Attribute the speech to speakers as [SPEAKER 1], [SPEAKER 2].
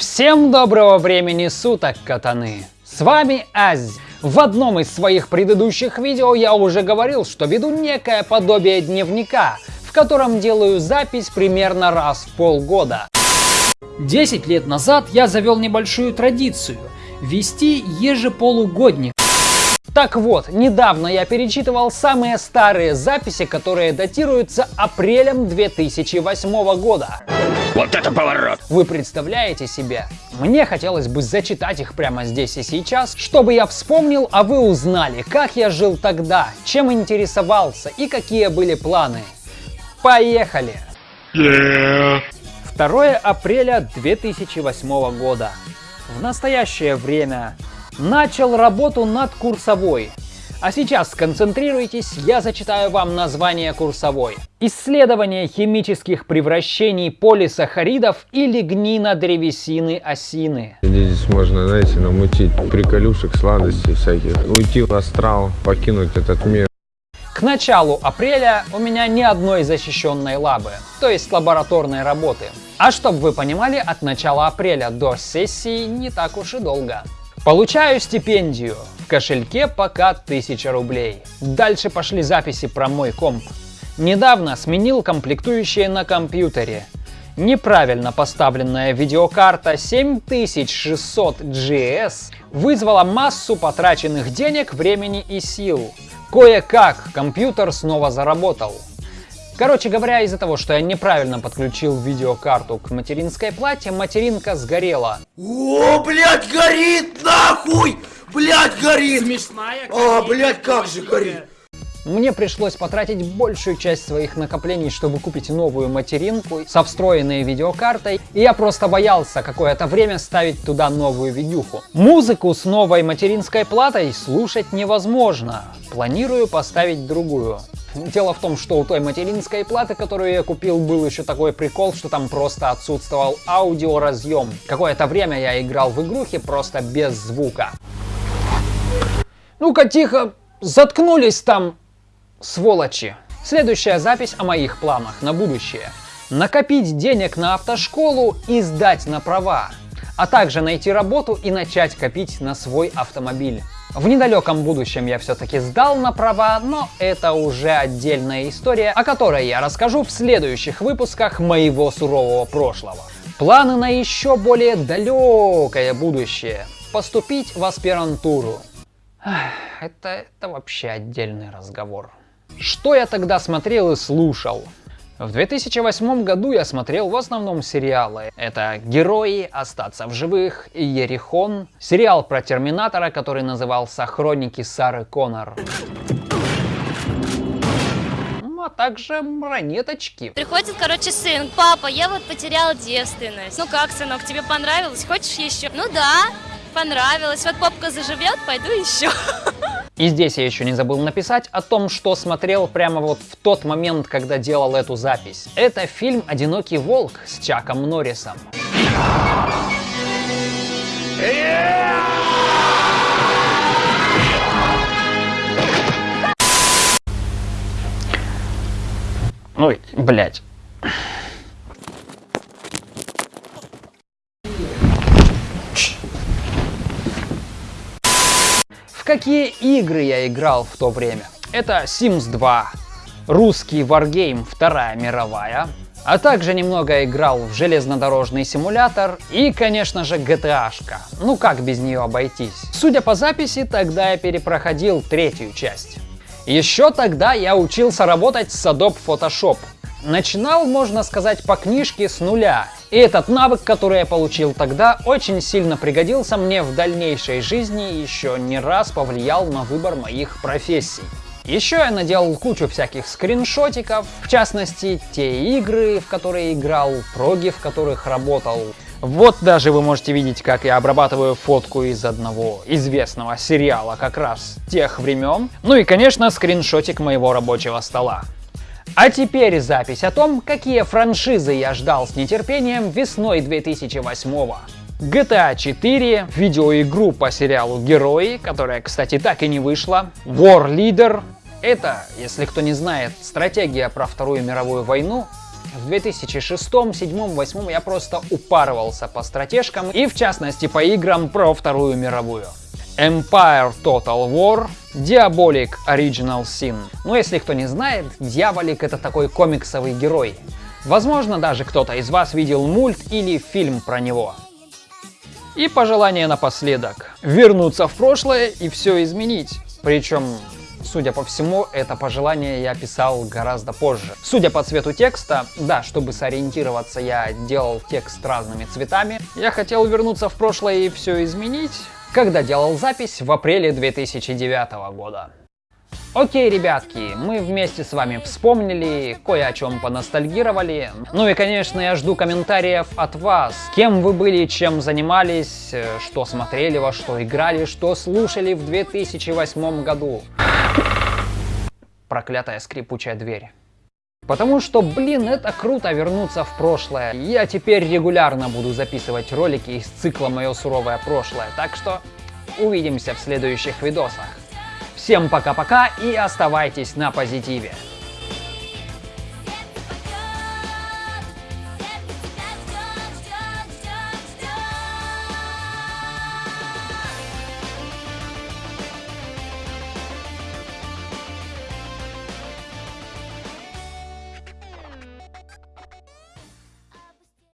[SPEAKER 1] Всем доброго времени суток, катаны! С вами Аз. В одном из своих предыдущих видео я уже говорил, что веду некое подобие дневника, в котором делаю запись примерно раз в полгода. 10 лет назад я завел небольшую традицию – вести ежеполугодник. Так вот, недавно я перечитывал самые старые записи, которые датируются апрелем 2008 года.
[SPEAKER 2] Вот это поворот!
[SPEAKER 1] Вы представляете себе? Мне хотелось бы зачитать их прямо здесь и сейчас, чтобы я вспомнил, а вы узнали, как я жил тогда, чем интересовался и какие были планы. Поехали!
[SPEAKER 2] Yeah.
[SPEAKER 1] 2 апреля 2008 года. В настоящее время начал работу над курсовой. А сейчас сконцентрируйтесь, я зачитаю вам название курсовой. Исследование химических превращений полисахаридов и лигнина древесины осины.
[SPEAKER 3] Здесь можно, знаете, намутить приколюшек, сладостей всяких. Уйти в астрал, покинуть этот мир.
[SPEAKER 1] К началу апреля у меня ни одной защищенной лабы, то есть лабораторной работы. А чтобы вы понимали, от начала апреля до сессии не так уж и долго. Получаю стипендию. Кошельке пока 1000 рублей. Дальше пошли записи про мой комп. Недавно сменил комплектующие на компьютере. Неправильно поставленная видеокарта 7600 GS вызвала массу потраченных денег, времени и сил. Кое-как компьютер снова заработал. Короче говоря, из-за того, что я неправильно подключил видеокарту к материнской плате, материнка сгорела.
[SPEAKER 4] О, блядь, горит, нахуй! Блядь, горит!
[SPEAKER 5] Смешная,
[SPEAKER 4] А, блядь, как же горит!
[SPEAKER 1] Мне пришлось потратить большую часть своих накоплений, чтобы купить новую материнку со встроенной видеокартой, и я просто боялся какое-то время ставить туда новую видюху. Музыку с новой материнской платой слушать невозможно. Планирую поставить другую. Дело в том, что у той материнской платы, которую я купил, был еще такой прикол, что там просто отсутствовал аудиоразъем. Какое-то время я играл в игрухи просто без звука. Ну-ка тихо, заткнулись там, сволочи. Следующая запись о моих планах на будущее. Накопить денег на автошколу и сдать на права, а также найти работу и начать копить на свой автомобиль. В недалеком будущем я все-таки сдал на права, но это уже отдельная история, о которой я расскажу в следующих выпусках моего сурового прошлого. Планы на еще более далекое будущее. Поступить в аспирантуру. Это, это вообще отдельный разговор. Что я тогда смотрел и слушал? В 2008 году я смотрел в основном сериалы. Это «Герои», «Остаться в живых» и «Ерихон». Сериал про Терминатора, который назывался «Хроники Сары Коннор». Ну, а также ранеточки.
[SPEAKER 6] Приходит, короче, сын. Папа, я вот потерял девственность. Ну как, сынок, тебе понравилось? Хочешь еще? Ну да, понравилось. Вот попка заживет, пойду еще.
[SPEAKER 1] И здесь я еще не забыл написать о том, что смотрел прямо вот в тот момент, когда делал эту запись. Это фильм «Одинокий волк» с Чаком Норрисом. Ой, блядь. Какие игры я играл в то время? Это Sims 2, русский Wargame Вторая мировая, а также немного играл в железнодорожный симулятор и, конечно же, GTA-шка. Ну как без нее обойтись? Судя по записи, тогда я перепроходил третью часть. Еще тогда я учился работать с Adobe Photoshop. Начинал, можно сказать, по книжке с нуля. И этот навык, который я получил тогда, очень сильно пригодился мне в дальнейшей жизни и еще не раз повлиял на выбор моих профессий. Еще я наделал кучу всяких скриншотиков, в частности, те игры, в которые играл, проги, в которых работал. Вот даже вы можете видеть, как я обрабатываю фотку из одного известного сериала как раз тех времен. Ну и, конечно, скриншотик моего рабочего стола. А теперь запись о том, какие франшизы я ждал с нетерпением весной 2008 -го. GTA 4, видеоигру по сериалу Герои, которая, кстати, так и не вышла, War Leader. Это, если кто не знает, стратегия про Вторую мировую войну В 2006, 2007, 2008 я просто упарывался по стратежкам и в частности по играм про Вторую мировую. Empire Total War, Diabolic Original Sin. Ну если кто не знает, Дьяволик это такой комиксовый герой. Возможно даже кто-то из вас видел мульт или фильм про него. И пожелание напоследок. Вернуться в прошлое и все изменить. Причем Судя по всему, это пожелание я писал гораздо позже. Судя по цвету текста, да, чтобы сориентироваться, я делал текст разными цветами. Я хотел вернуться в прошлое и все изменить, когда делал запись в апреле 2009 года. Окей, ребятки, мы вместе с вами вспомнили, кое о чем поностальгировали. Ну и, конечно, я жду комментариев от вас. Кем вы были, чем занимались, э, что смотрели, во что играли, что слушали в 2008 году. Проклятая скрипучая дверь. Потому что, блин, это круто вернуться в прошлое. Я теперь регулярно буду записывать ролики из цикла «Мое суровое прошлое». Так что увидимся в следующих видосах. Всем пока-пока и оставайтесь на позитиве.